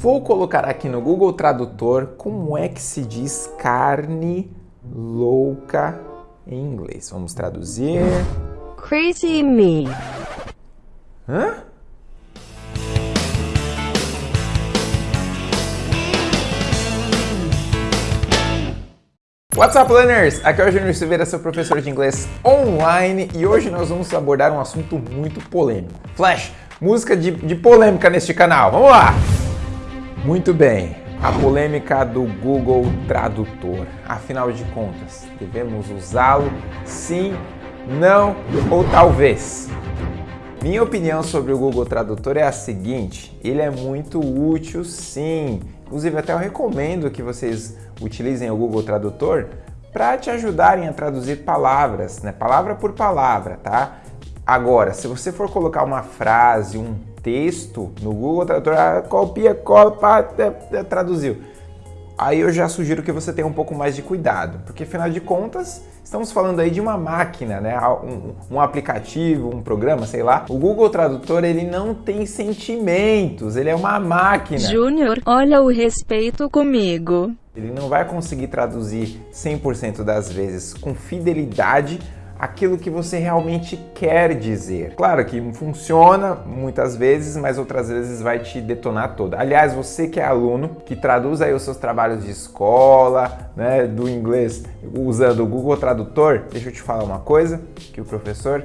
Vou colocar aqui no Google Tradutor como é que se diz carne louca em inglês. Vamos traduzir. Crazy me. Hã? What's up, learners? Aqui é o Júnior Silveira, seu professor de inglês online e hoje nós vamos abordar um assunto muito polêmico. Flash, música de, de polêmica neste canal, vamos lá! Muito bem, a polêmica do Google Tradutor. Afinal de contas, devemos usá-lo? Sim, não ou talvez? Minha opinião sobre o Google Tradutor é a seguinte, ele é muito útil sim, inclusive até eu recomendo que vocês utilizem o Google Tradutor para te ajudarem a traduzir palavras, né? palavra por palavra, tá? Agora, se você for colocar uma frase, um texto no Google Tradutor, ah, copia, copa, traduziu. Aí eu já sugiro que você tenha um pouco mais de cuidado, porque afinal de contas, Estamos falando aí de uma máquina, né? Um, um, aplicativo, um programa, sei lá. O Google Tradutor, ele não tem sentimentos, ele é uma máquina. Júnior, olha o respeito comigo. Ele não vai conseguir traduzir 100% das vezes com fidelidade aquilo que você realmente quer dizer. Claro que funciona muitas vezes, mas outras vezes vai te detonar toda. Aliás, você que é aluno, que traduz aí os seus trabalhos de escola, né, do inglês usando o Google Tradutor, deixa eu te falar uma coisa, que o professor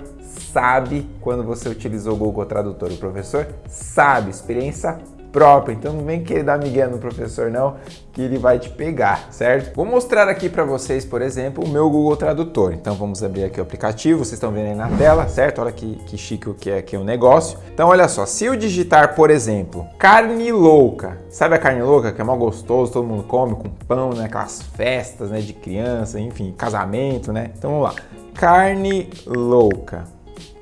sabe quando você utilizou o Google Tradutor. O professor sabe, experiência própria, então não vem querer dar migué no professor não, que ele vai te pegar, certo? Vou mostrar aqui para vocês, por exemplo, o meu Google Tradutor. Então vamos abrir aqui o aplicativo, vocês estão vendo aí na tela, certo? Olha que, que chique o que é aqui o negócio. Então olha só, se eu digitar, por exemplo, carne louca, sabe a carne louca que é mal gostoso, todo mundo come com pão, né? Aquelas festas, né, de criança, enfim, casamento, né? Então vamos lá, carne louca.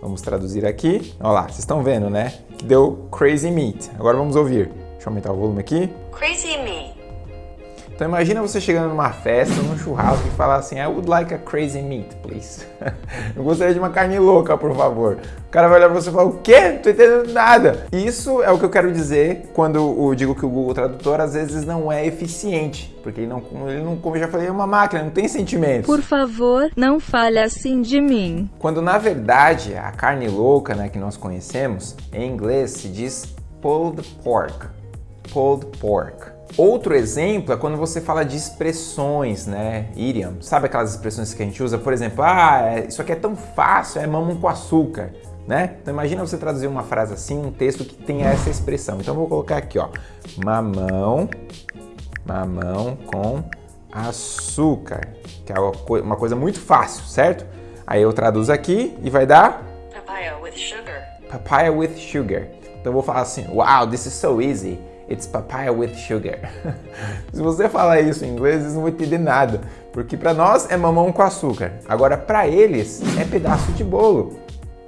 Vamos traduzir aqui. Olha lá, vocês estão vendo, né? Que deu crazy meat. Agora vamos ouvir. Deixa eu aumentar o volume aqui. Crazy meat. Então imagina você chegando numa festa, num churrasco e falar assim, I would like a crazy meat, please. Eu gostaria de uma carne louca, por favor. O cara vai olhar pra você e falar, o quê? Não tô entendendo nada. Isso é o que eu quero dizer quando eu digo que o Google Tradutor às vezes não é eficiente. Porque ele não, ele não como eu já falei, é uma máquina, não tem sentimentos. Por favor, não fale assim de mim. Quando na verdade a carne louca né, que nós conhecemos, em inglês se diz pulled pork. Pulled pork. Outro exemplo é quando você fala de expressões, né? Idiom. Sabe aquelas expressões que a gente usa? Por exemplo, ah, é, isso aqui é tão fácil, é mamão com açúcar, né? Então imagina você traduzir uma frase assim, um texto que tenha essa expressão. Então eu vou colocar aqui, ó, mamão, mamão com açúcar, que é uma coisa muito fácil, certo? Aí eu traduzo aqui e vai dar... Papaya with sugar. Papaya with sugar. Então eu vou falar assim, wow, this is so easy. It's papaya with sugar. Se você falar isso em inglês, eles não vão entender nada, porque para nós é mamão com açúcar. Agora para eles é pedaço de bolo.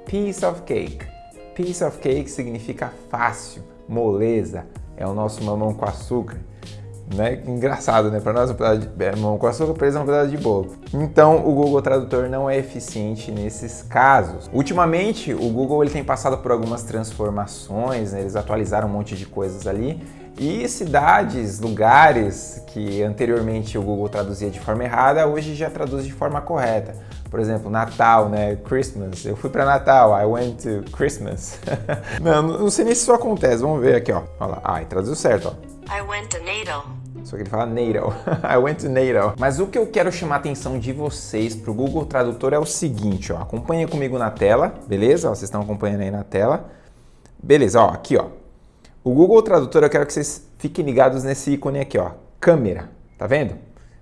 Piece of cake. Piece of cake significa fácil, moleza. É o nosso mamão com açúcar. Né? Engraçado, né? Para nós é um pedaço de é, mamão com açúcar, para eles é um pedaço de bolo. Então o Google Tradutor não é eficiente nesses casos. Ultimamente o Google ele tem passado por algumas transformações, né? eles atualizaram um monte de coisas ali e cidades, lugares que anteriormente o Google traduzia de forma errada, hoje já traduz de forma correta. Por exemplo, Natal, né? Christmas. Eu fui para Natal. I went to Christmas. não, não sei nem se isso acontece. Vamos ver aqui, ó. Olha lá. Ah, traduziu certo, ó. I went to NATO. Só que ele fala NATO. I went to NATO. Mas o que eu quero chamar a atenção de vocês para o Google Tradutor é o seguinte, ó. Acompanha comigo na tela, beleza? Vocês estão acompanhando aí na tela. Beleza, ó, aqui, ó. O Google Tradutor, eu quero que vocês fiquem ligados nesse ícone aqui, ó. Câmera, tá vendo?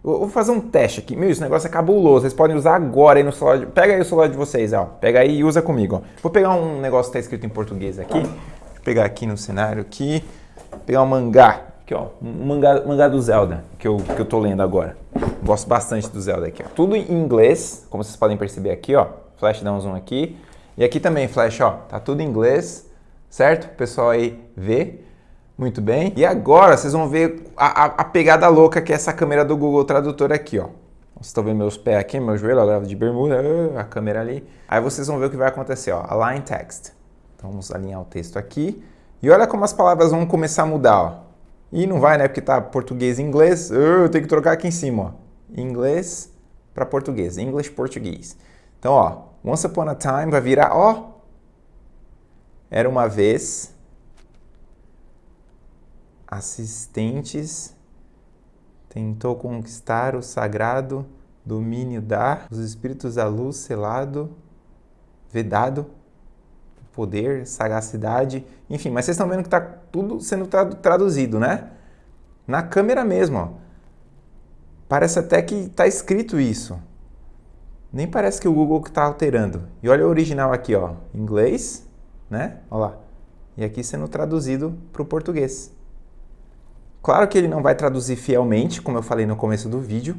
Eu vou fazer um teste aqui. Meu, esse negócio é cabuloso. Vocês podem usar agora aí no celular. De... Pega aí o celular de vocês, ó. Pega aí e usa comigo, ó. Vou pegar um negócio que tá escrito em português aqui. Deixa eu pegar aqui no cenário aqui. Pegar um mangá. Aqui, ó, um mangá, mangá do Zelda, que eu, que eu tô lendo agora. Gosto bastante do Zelda aqui, ó. Tudo em inglês, como vocês podem perceber aqui, ó. Flash dá um zoom aqui. E aqui também, Flash, ó, tá tudo em inglês, certo? O pessoal aí vê. Muito bem. E agora vocês vão ver a, a, a, pegada louca que é essa câmera do Google Tradutor aqui, ó. Vocês estão vendo meus pés aqui, meu joelho, agora de bermuda, a câmera ali. Aí vocês vão ver o que vai acontecer, ó. Align text. Então vamos alinhar o texto aqui. E olha como as palavras vão começar a mudar, ó. E não vai, né? Porque tá português e inglês. Eu tenho que trocar aqui em cima, ó. Inglês para português. English, português. Então, ó. Once upon a time vai virar, ó. Era uma vez. Assistentes tentou conquistar o sagrado domínio da os espíritos da luz selado, vedado poder, sagacidade, enfim, mas vocês estão vendo que está tudo sendo traduzido, né? Na câmera mesmo, ó. Parece até que está escrito isso. Nem parece que o Google está alterando. E olha o original aqui, ó, inglês, né? Olha lá. E aqui sendo traduzido para o português. Claro que ele não vai traduzir fielmente, como eu falei no começo do vídeo,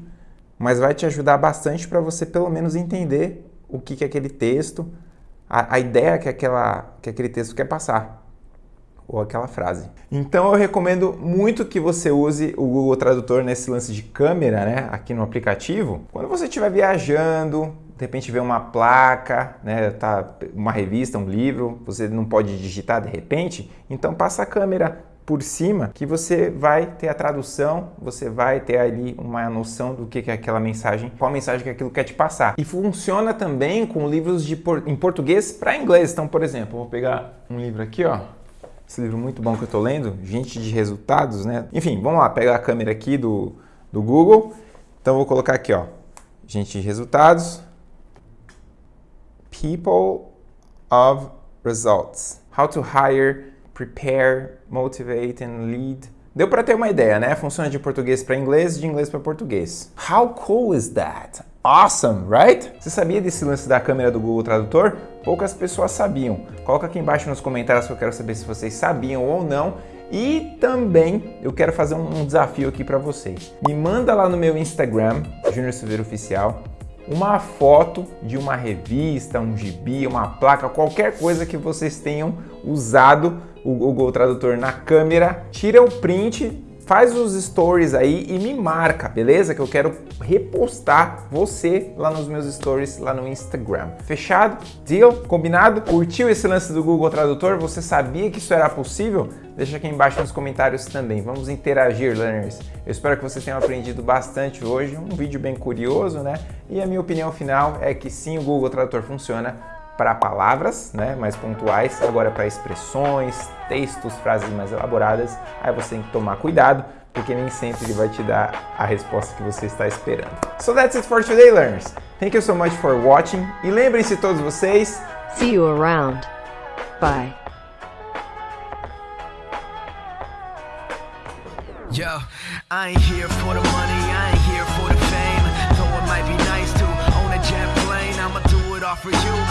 mas vai te ajudar bastante para você pelo menos entender o que, que é aquele texto, a, a ideia que, aquela, que aquele texto quer passar, ou aquela frase. Então eu recomendo muito que você use o Google Tradutor nesse lance de câmera, né, aqui no aplicativo. Quando você estiver viajando, de repente vê uma placa, né, tá, uma revista, um livro, você não pode digitar de repente, então passa a câmera por cima que você vai ter a tradução, você vai ter ali uma noção do que é aquela mensagem, qual mensagem que aquilo quer te passar. E funciona também com livros de por, em português para inglês. Então, por exemplo, vou pegar um livro aqui, ó. Esse livro muito bom que eu estou lendo, Gente de Resultados, né? Enfim, vamos lá, pegar a câmera aqui do, do Google. Então, vou colocar aqui, ó. Gente de Resultados. People of Results. How to hire prepare, motivate and lead. Deu para ter uma ideia, né? Funciona de português para inglês, de inglês para português. How cool is that? Awesome, right? Você sabia desse lance da câmera do Google Tradutor? Poucas pessoas sabiam. Coloca aqui embaixo nos comentários que eu quero saber se vocês sabiam ou não. E também eu quero fazer um desafio aqui para vocês. Me manda lá no meu Instagram, Junior Silveira Oficial, uma foto de uma revista, um gibi, uma placa, qualquer coisa que vocês tenham usado o Google Tradutor na câmera, tira o print, faz os stories aí e me marca, beleza? Que eu quero repostar você lá nos meus stories lá no Instagram. Fechado? Deal? Combinado? Curtiu esse lance do Google Tradutor? Você sabia que isso era possível? Deixa aqui embaixo nos comentários também. Vamos interagir, learners. Eu espero que vocês tenham aprendido bastante hoje. Um vídeo bem curioso, né? E a minha opinião final é que sim, o Google Tradutor funciona para palavras, né, mais pontuais, agora para expressões, textos, frases mais elaboradas, aí você tem que tomar cuidado, porque nem sempre ele vai te dar a resposta que você está esperando. So that's it for today, learners. Thank you so much for watching e lembrem-se todos vocês. See you around. Bye. Yo, I ain't here for the money, I ain't here for the fame. Though it might be nice to own a jet plane, I'ma do it all for you.